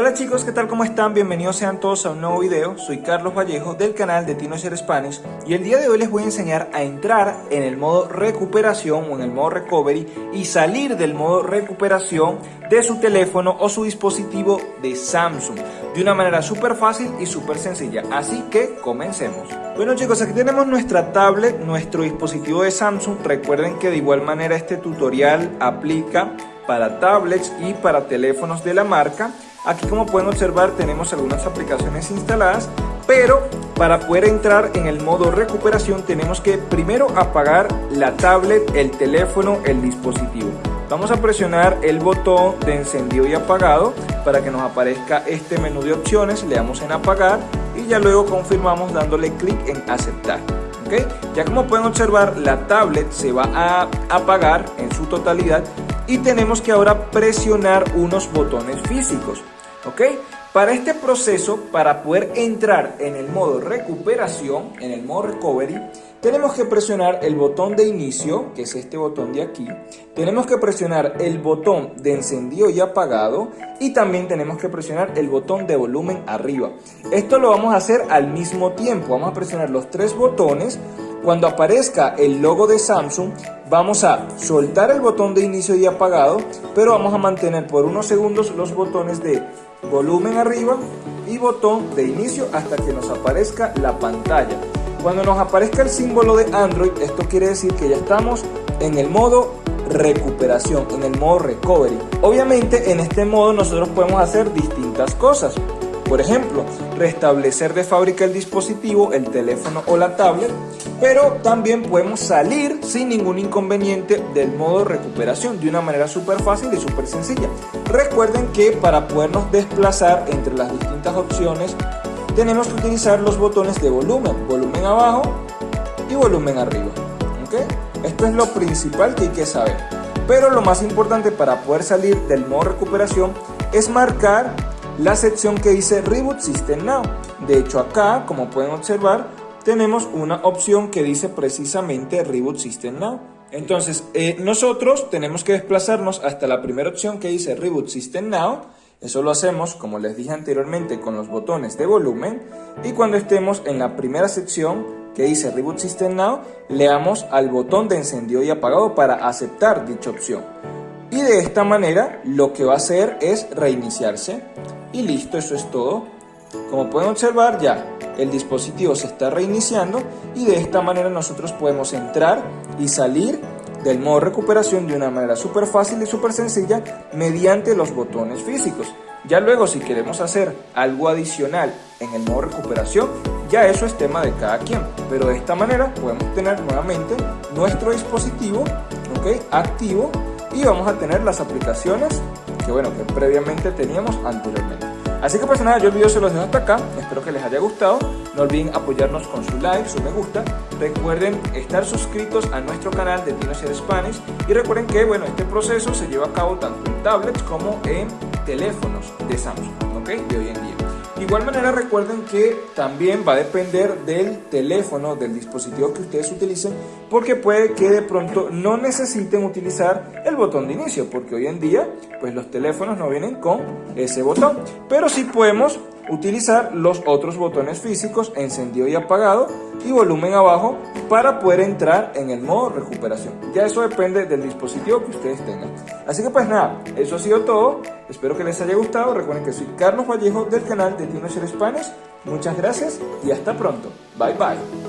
Hola chicos, ¿qué tal? ¿Cómo están? Bienvenidos sean todos a un nuevo video. Soy Carlos Vallejo del canal de TinoShare Spanish y el día de hoy les voy a enseñar a entrar en el modo recuperación o en el modo recovery y salir del modo recuperación de su teléfono o su dispositivo de Samsung de una manera súper fácil y súper sencilla. Así que comencemos. Bueno chicos, aquí tenemos nuestra tablet, nuestro dispositivo de Samsung. Recuerden que de igual manera este tutorial aplica para tablets y para teléfonos de la marca. Aquí como pueden observar tenemos algunas aplicaciones instaladas, pero para poder entrar en el modo recuperación tenemos que primero apagar la tablet, el teléfono, el dispositivo. Vamos a presionar el botón de encendido y apagado para que nos aparezca este menú de opciones, le damos en apagar y ya luego confirmamos dándole clic en aceptar. Ya como pueden observar la tablet se va a apagar en su totalidad y tenemos que ahora presionar unos botones físicos. ¿Ok? Para este proceso, para poder entrar en el modo recuperación, en el modo recovery, tenemos que presionar el botón de inicio, que es este botón de aquí. Tenemos que presionar el botón de encendido y apagado. Y también tenemos que presionar el botón de volumen arriba. Esto lo vamos a hacer al mismo tiempo. Vamos a presionar los tres botones. Cuando aparezca el logo de Samsung, vamos a soltar el botón de inicio y apagado, pero vamos a mantener por unos segundos los botones de volumen arriba y botón de inicio hasta que nos aparezca la pantalla. Cuando nos aparezca el símbolo de Android, esto quiere decir que ya estamos en el modo recuperación, en el modo recovery. Obviamente en este modo nosotros podemos hacer distintas cosas. Por ejemplo, restablecer de fábrica el dispositivo, el teléfono o la tablet, pero también podemos salir sin ningún inconveniente del modo recuperación de una manera súper fácil y súper sencilla. Recuerden que para podernos desplazar entre las distintas opciones tenemos que utilizar los botones de volumen, volumen abajo y volumen arriba. Esto es lo principal que hay que saber. Pero lo más importante para poder salir del modo recuperación es marcar la sección que dice Reboot System Now. De hecho acá, como pueden observar, tenemos una opción que dice precisamente Reboot System Now. Entonces, eh, nosotros tenemos que desplazarnos hasta la primera opción que dice Reboot System Now. Eso lo hacemos, como les dije anteriormente, con los botones de volumen. Y cuando estemos en la primera sección que dice Reboot System Now, le damos al botón de encendido y apagado para aceptar dicha opción. Y de esta manera lo que va a hacer es reiniciarse. Y listo, eso es todo. Como pueden observar ya el dispositivo se está reiniciando y de esta manera nosotros podemos entrar y salir del modo recuperación de una manera súper fácil y súper sencilla mediante los botones físicos. Ya luego si queremos hacer algo adicional en el modo recuperación, ya eso es tema de cada quien. Pero de esta manera podemos tener nuevamente nuestro dispositivo activo y vamos a tener las aplicaciones que bueno que previamente teníamos anteriormente. Así que pues nada, yo el video se los dejo hasta acá, espero que les haya gustado, no olviden apoyarnos con su like, su me gusta, recuerden estar suscritos a nuestro canal de TinoShare Spanish y recuerden que bueno, este proceso se lleva a cabo tanto en tablets como en teléfonos de Samsung, ¿ok? De hoy en día. De igual manera recuerden que también va a depender del teléfono, del dispositivo que ustedes utilicen, porque puede que de pronto no necesiten utilizar el botón de inicio, porque hoy en día pues los teléfonos no vienen con ese botón, pero sí podemos utilizar los otros botones físicos, encendido y apagado y volumen abajo para poder entrar en el modo recuperación. Ya eso depende del dispositivo que ustedes tengan. Así que pues nada, eso ha sido todo. Espero que les haya gustado. Recuerden que soy Carlos Vallejo del canal de TinoShare Spanish. Muchas gracias y hasta pronto. Bye bye.